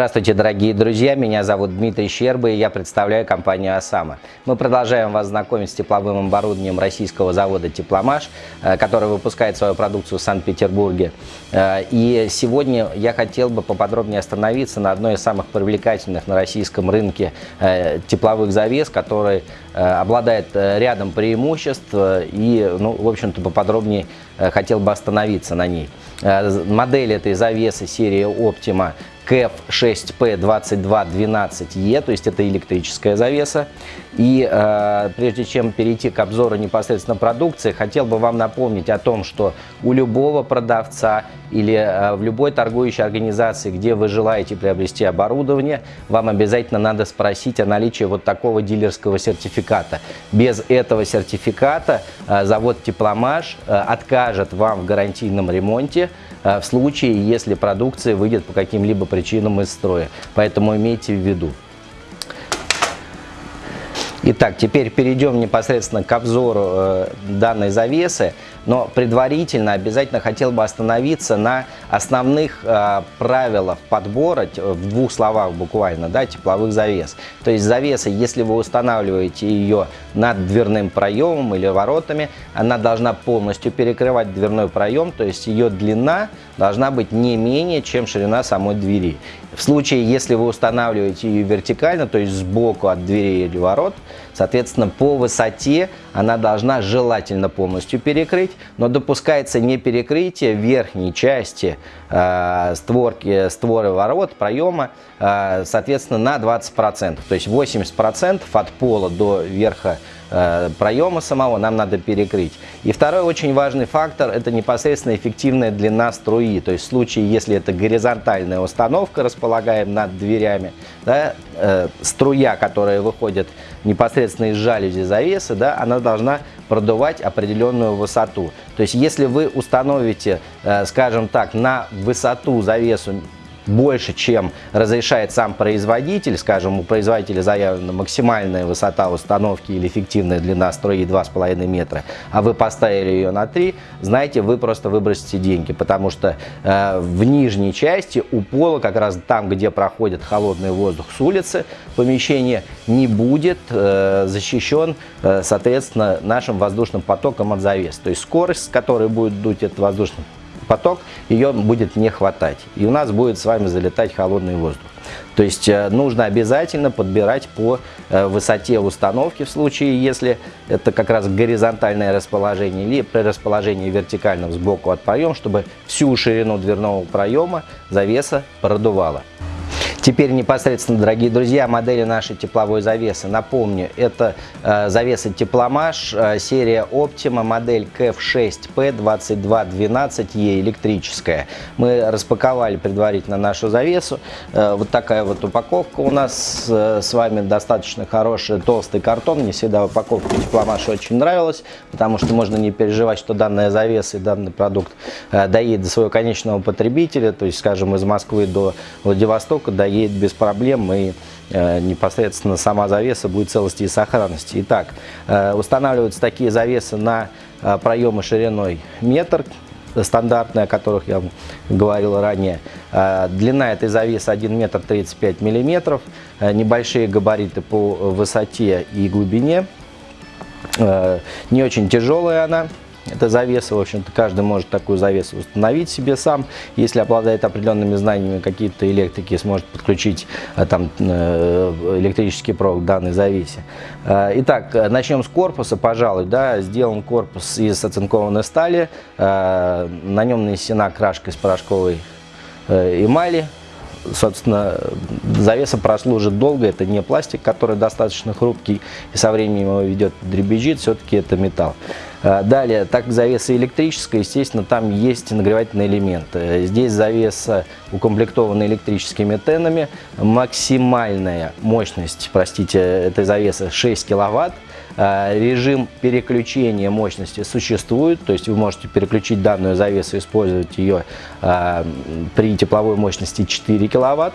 Здравствуйте, дорогие друзья! Меня зовут Дмитрий Щерба и я представляю компанию «Осама». Мы продолжаем вас знакомить с тепловым оборудованием российского завода «Тепломаш», э, который выпускает свою продукцию в Санкт-Петербурге. Э, и сегодня я хотел бы поподробнее остановиться на одной из самых привлекательных на российском рынке э, тепловых завес, который обладает рядом преимуществ и, ну, в общем-то, поподробнее хотел бы остановиться на ней. Модель этой завесы серии Optima KF6P2212E, то есть это электрическая завеса. И э, прежде чем перейти к обзору непосредственно продукции, хотел бы вам напомнить о том, что у любого продавца или э, в любой торгующей организации, где вы желаете приобрести оборудование, вам обязательно надо спросить о наличии вот такого дилерского сертификата. Без этого сертификата э, завод Тепломаш э, откажет вам в гарантийном ремонте, в случае, если продукция выйдет по каким-либо причинам из строя. Поэтому имейте в виду. Итак, теперь перейдем непосредственно к обзору э, данной завесы, но предварительно обязательно хотел бы остановиться на основных э, правилах подбора, в двух словах буквально, да, тепловых завес. То есть завеса, если вы устанавливаете ее над дверным проемом или воротами, она должна полностью перекрывать дверной проем, то есть ее длина должна быть не менее, чем ширина самой двери. В случае, если вы устанавливаете ее вертикально, то есть сбоку от двери или ворот, соответственно, по высоте она должна желательно полностью перекрыть, но допускается не перекрытие верхней части э, створки, створы ворот, проема, э, соответственно, на 20%. То есть 80% от пола до верха проема самого нам надо перекрыть. И второй очень важный фактор – это непосредственно эффективная длина струи. То есть в случае, если это горизонтальная установка, располагаем над дверями, да, э, струя, которая выходит непосредственно из жалюзи завесы, да, она должна продувать определенную высоту. То есть если вы установите, э, скажем так, на высоту завесу больше, чем разрешает сам производитель, скажем, у производителя заявлена максимальная высота установки или эффективная длина струи 2,5 метра, а вы поставили ее на 3, знаете, вы просто выбросите деньги, потому что э, в нижней части у пола, как раз там, где проходит холодный воздух с улицы, помещение не будет э, защищен, э, соответственно, нашим воздушным потоком от завес. То есть скорость, с которой будет дуть этот воздушный поток, ее будет не хватать. И у нас будет с вами залетать холодный воздух. То есть э, нужно обязательно подбирать по э, высоте установки в случае, если это как раз горизонтальное расположение или при расположении вертикальном сбоку от проема, чтобы всю ширину дверного проема завеса продувала. Теперь непосредственно, дорогие друзья, модели нашей тепловой завесы. Напомню, это э, завеса Тепломаш, э, серия Optima, модель KF6P2212E электрическая. Мы распаковали предварительно нашу завесу. Э, вот такая вот упаковка у нас э, с вами достаточно хорошая, толстый картон. Мне всегда упаковка Тепломаша очень нравилась, потому что можно не переживать, что данная завеса и данный продукт э, доедет до своего конечного потребителя, то есть, скажем, из Москвы до Владивостока доедет едет без проблем и э, непосредственно сама завеса будет целости и сохранности. Итак, э, устанавливаются такие завесы на э, проемы шириной метр, стандартные, о которых я говорил ранее. Длина этой завесы 1 метр 35 миллиметров, небольшие габариты по высоте и глубине. Не очень тяжелая она. Это завеса, в общем-то, каждый может такую завесу установить себе сам. Если обладает определенными знаниями какие-то электрики, сможет подключить э, там э, электрический провод к данной завесе. Э, итак, начнем с корпуса, пожалуй. Да, сделан корпус из оцинкованной стали, на нем нанесена крашка из порошковой эмали, собственно, завеса прослужит долго, это не пластик, который достаточно хрупкий и со временем его ведет дребезжит, все-таки это металл. Э, далее, так как завеса электрическая, естественно, там есть нагревательный элемент. Здесь завеса укомплектована электрическими тенами, максимальная мощность, простите, этой завесы 6 киловатт. Э, режим переключения мощности существует, то есть вы можете переключить данную завесу, использовать ее при тепловой мощности 4 киловатт.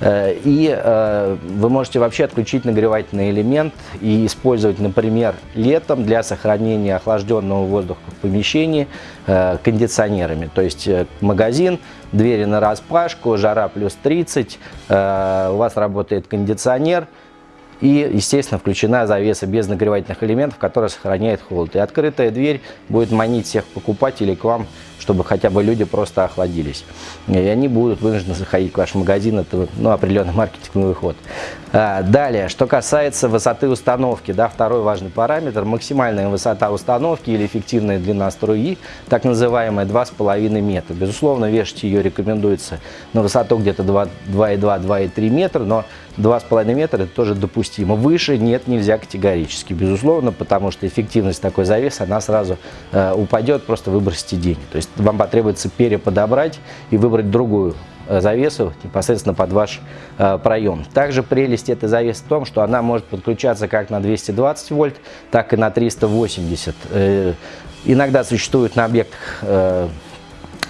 Э, и э, вы можете вообще отключить нагревательный элемент и использовать, например, летом для сохранения охлажденного воздуха в помещении э, кондиционерами. То есть магазин, двери на распашку, жара плюс 30, у вас работает кондиционер, и, естественно, включена завеса без нагревательных элементов, которая сохраняет холод. И открытая дверь будет манить всех покупателей к вам чтобы хотя бы люди просто охладились. И они будут вынуждены заходить в ваш магазин, это ну, определенный маркетинговый ход. А, далее, что касается высоты установки, да, второй важный параметр, максимальная высота установки или эффективная длина струи, так называемая 2,5 метра. Безусловно, вешать ее рекомендуется на высоту где-то 2,2-2,3 метра, но 2,5 метра это тоже допустимо. Выше нет, нельзя категорически, безусловно, потому что эффективность такой завесы, она сразу э, упадет, просто выбросите деньги. То есть вам потребуется переподобрать и выбрать другую э, завесу непосредственно под ваш э, проем. Также прелесть этой завесы в том, что она может подключаться как на 220 вольт, так и на 380. Э, иногда существуют на объектах э,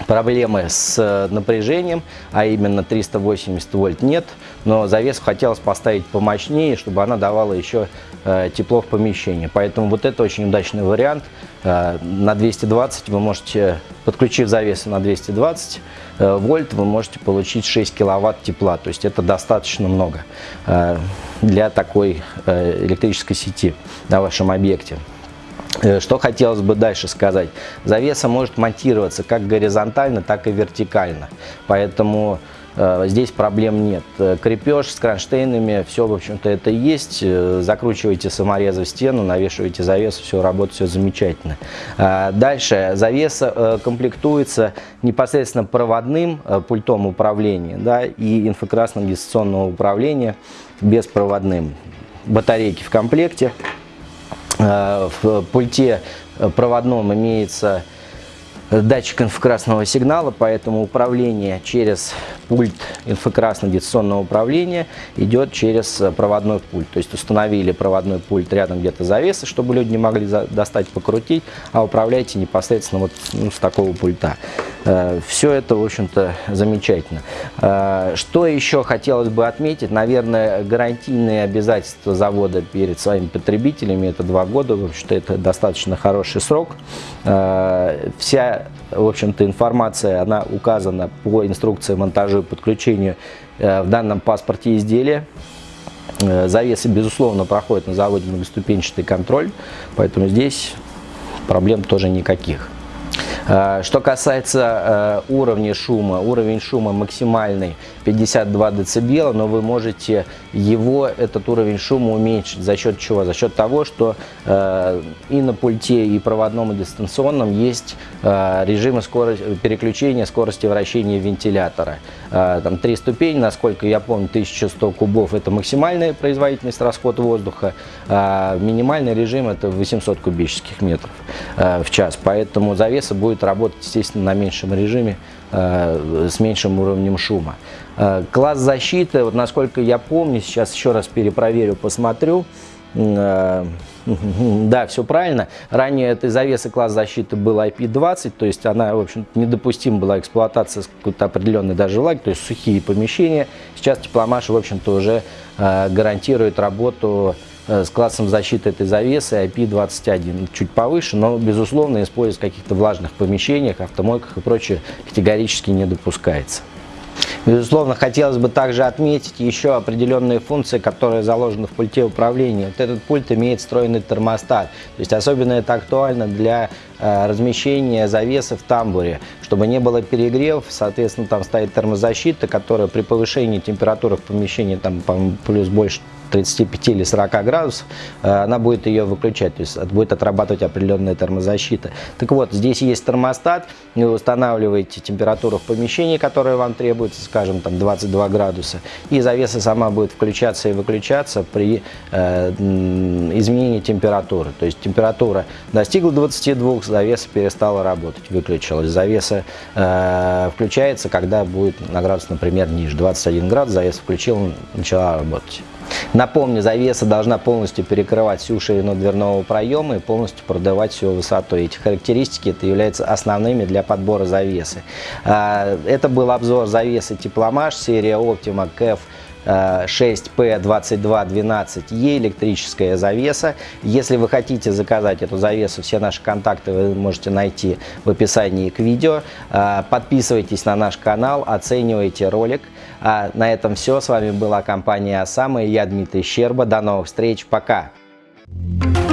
проблемы с э, напряжением, а именно 380 вольт нет, но завесу хотелось поставить помощнее, чтобы она давала еще э, тепло в помещении. Поэтому вот это очень удачный вариант. Э, на 220 вы можете, подключив завесу на 220 вольт, вы можете получить 6 киловатт тепла. То есть это достаточно много для такой электрической сети на вашем объекте. Э, что хотелось бы дальше сказать. Завеса может монтироваться как горизонтально, так и вертикально. Поэтому э, здесь проблем нет. Э, крепеж с кронштейнами, все, в общем-то, это есть. Э, закручиваете саморезы в стену, навешиваете завесу, все работает, все замечательно. Э, дальше. Завеса э, комплектуется непосредственно проводным пультом управления да, и инфракрасным дистанционного управления беспроводным. Батарейки в комплекте. Э, в пульте проводном имеется датчик инфракрасного сигнала, поэтому управление через пульт инфракрасно-дистанционного управления идет через проводной пульт. То есть установили проводной пульт рядом где-то завесы, чтобы люди не могли достать, покрутить, а управляйте непосредственно вот ну, с такого пульта. Э, Все это, в общем-то, замечательно. Э, что еще хотелось бы отметить? Наверное, гарантийные обязательства завода перед своими потребителями, это два года, в общем-то, это достаточно хороший срок. Э, в общем-то, информация, она указана по инструкции монтажа и подключению в данном паспорте изделия. Завесы, безусловно, проходят на заводе многоступенчатый контроль, поэтому здесь проблем тоже никаких. Э, что касается э, уровня шума, уровень шума максимальный 52 дБ, но вы можете его, этот уровень шума уменьшить. За счет чего? За счет того, что э, и на пульте, и проводном, и дистанционном есть режимы скорости, переключения скорости вращения вентилятора. Там три ступени, насколько я помню, 1100 кубов – это максимальная производительность расхода воздуха, а минимальный режим – это 800 кубических метров в час. Поэтому завеса будет будет работать, естественно, на меньшем режиме, э, с меньшим уровнем шума. Э, класс защиты, вот насколько я помню, сейчас еще раз перепроверю, посмотрю. Э, да, все правильно. Ранее этой завесы класс защиты был IP20, то есть она, в общем недопустима была эксплуатация с какой-то определенной даже влаги, то есть сухие помещения. Сейчас тепломаш, в общем-то, уже гарантирует работу с классом защиты этой завесы IP21 чуть повыше, но, безусловно, использовать в каких-то влажных помещениях, автомойках и прочее категорически не допускается. Безусловно, хотелось бы также отметить еще определенные функции, которые заложены в пульте управления. Вот этот пульт имеет встроенный термостат. То есть особенно это актуально для э, размещения завесы в тамбуре, чтобы не было перегрев. Соответственно, там стоит термозащита, которая при повышении температуры в помещении там, плюс больше 35 или 40 градусов, э, она будет ее выключать, то есть будет отрабатывать определенная термозащита. Так вот, здесь есть термостат, вы устанавливаете температуру в помещении, которая вам требуется, скажем, там 22 градуса, и завеса сама будет включаться и выключаться при э, изменении температуры. То есть температура достигла 22, завеса перестала работать, выключилась. Завеса э, включается, когда будет на градус, например, ниже. 21 градус, завеса включила, начала работать. Напомню, завеса должна полностью перекрывать всю ширину дверного проема и полностью продавать всю высоту. Эти характеристики это являются основными для подбора завесы. А, это был обзор завесы Тепломаш, серия Optima KF 6P2212E электрическая завеса. Если вы хотите заказать эту завесу, все наши контакты вы можете найти в описании к видео. А, подписывайтесь на наш канал, оценивайте ролик. А на этом все. С вами была компания Осама и я Дмитрий Щерба. До новых встреч. Пока! Thank you